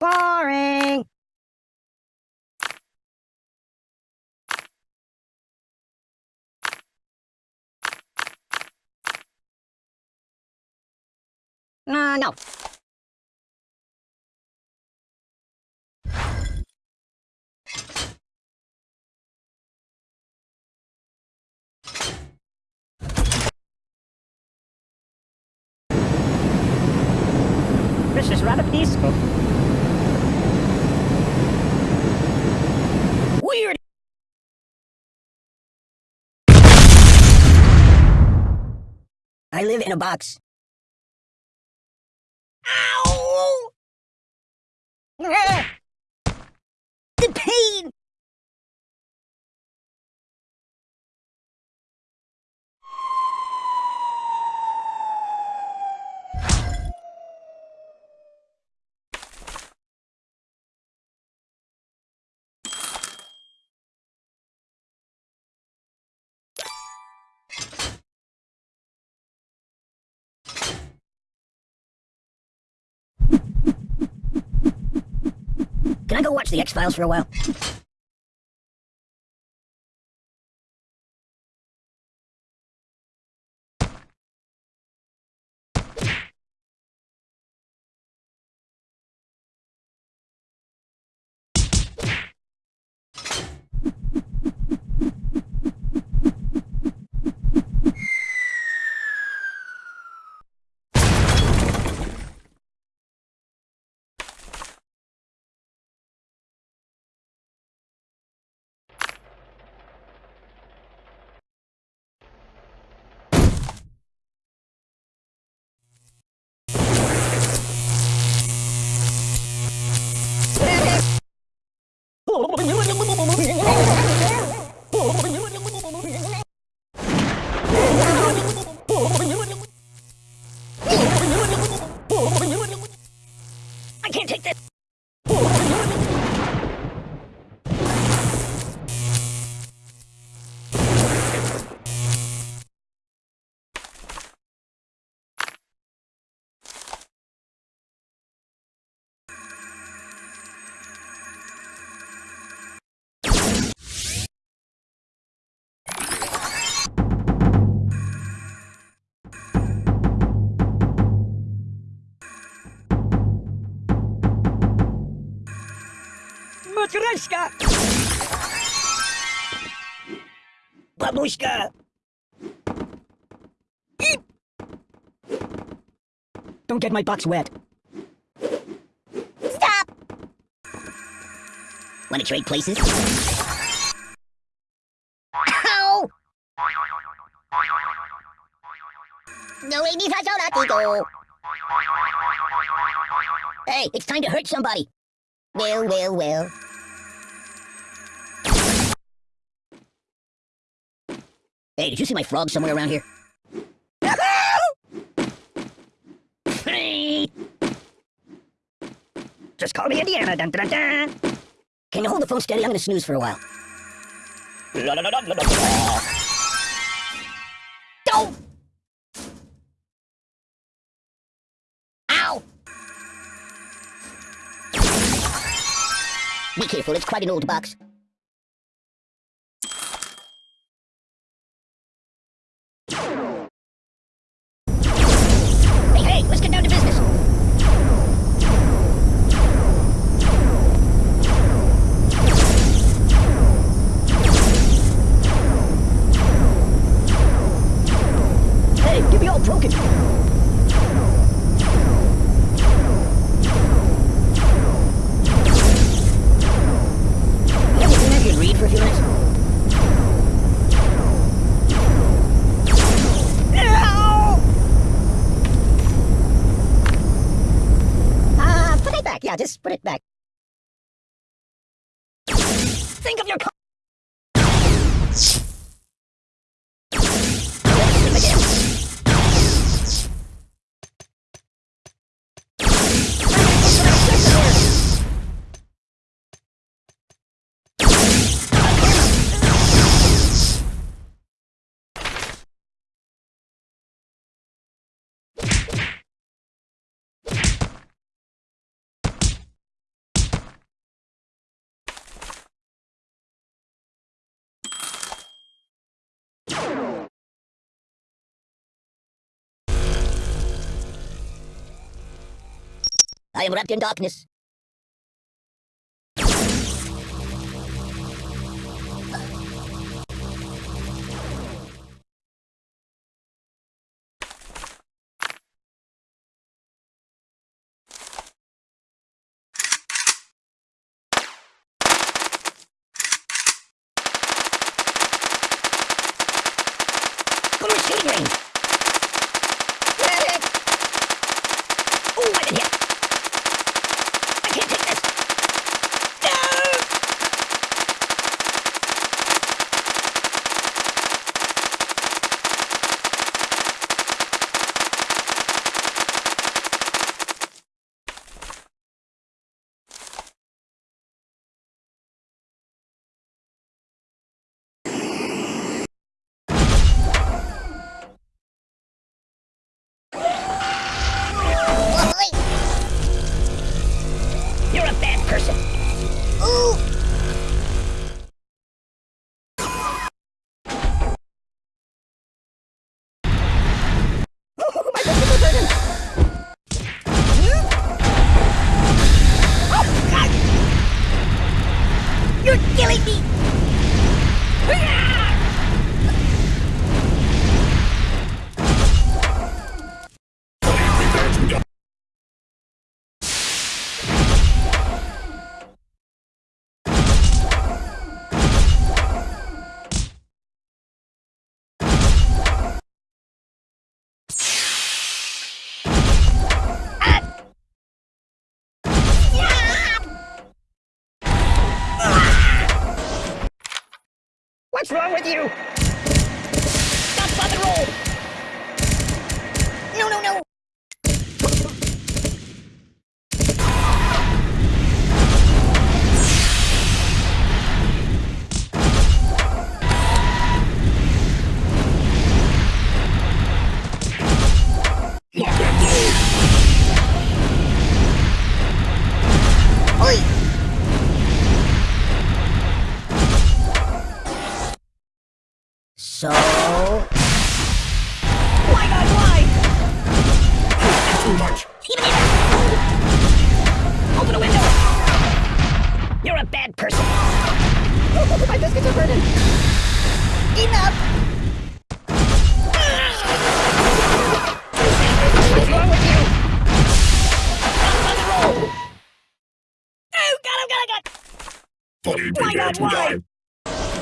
Boring. Uh, no. This is rather peaceful. I live in a box. Ow! Can I go watch the X-Files for a while? Matryoshka! Babushka! Eep! Don't get my box wet. Stop! Want to trade places? Ow! No. Hey, it's time to hurt somebody. Well, well, well. Hey, did you see my frog somewhere around here? Just call me Indiana. Dun, dun, dun. Can you hold the phone steady? I'm gonna snooze for a while. Don't! Ow! Be careful, it's quite an old box. Yeah, just put it back. Think of your... I am wrapped in darkness. Go What's wrong with you? So... Why not why? That's too much. Even if... Open a window! You're a bad person. My biscuits are burning. Enough! What's wrong with you? Stop roll! God, oh, God, oh, God! Fully Why prepare not why?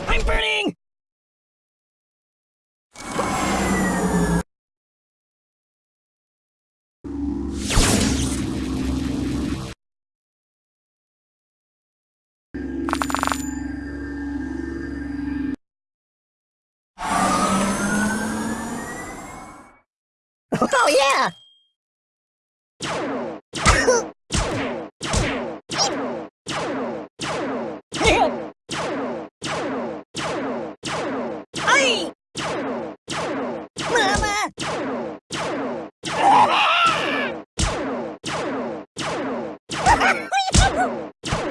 I'm burning! Oh yeah! Ay! Mama!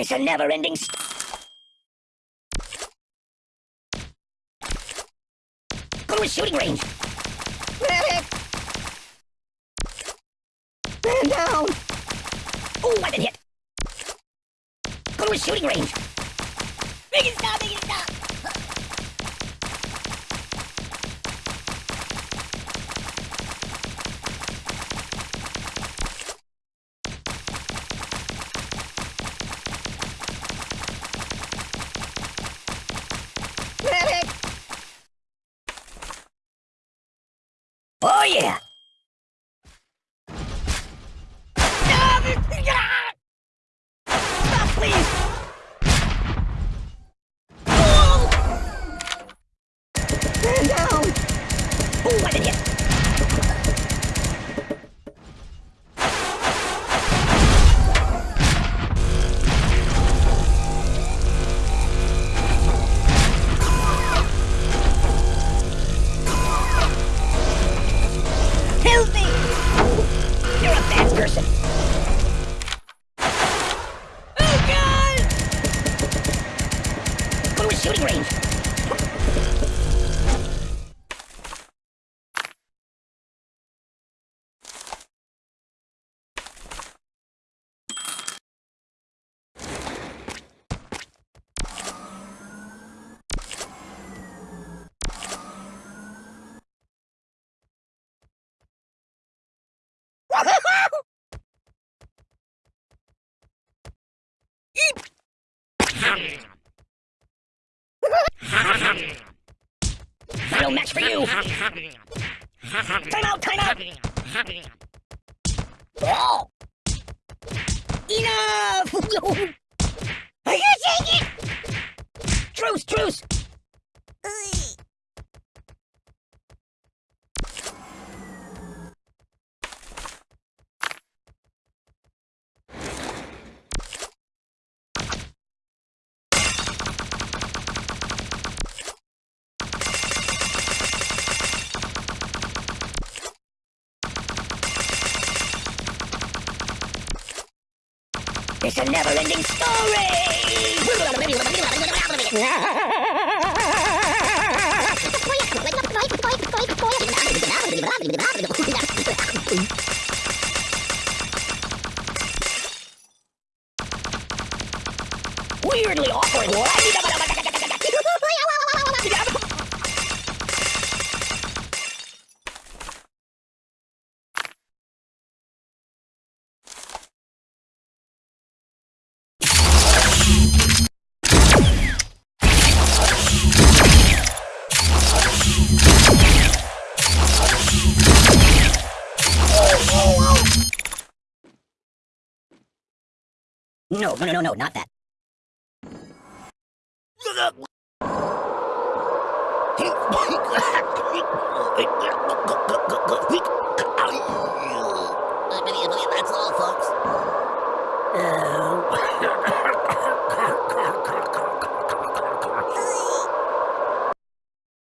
It's a never-ending. Go to a shooting range. Man down! Oh, I've been hit. Go to a shooting range. Make stop! Make stop! Match for you. Time out, time out. Oh. Enough! I can't take it! Truce, truce! It's a never-ending story! Weirdly awkward. No, no, no, no, no, not that. That's all, folks. Oh.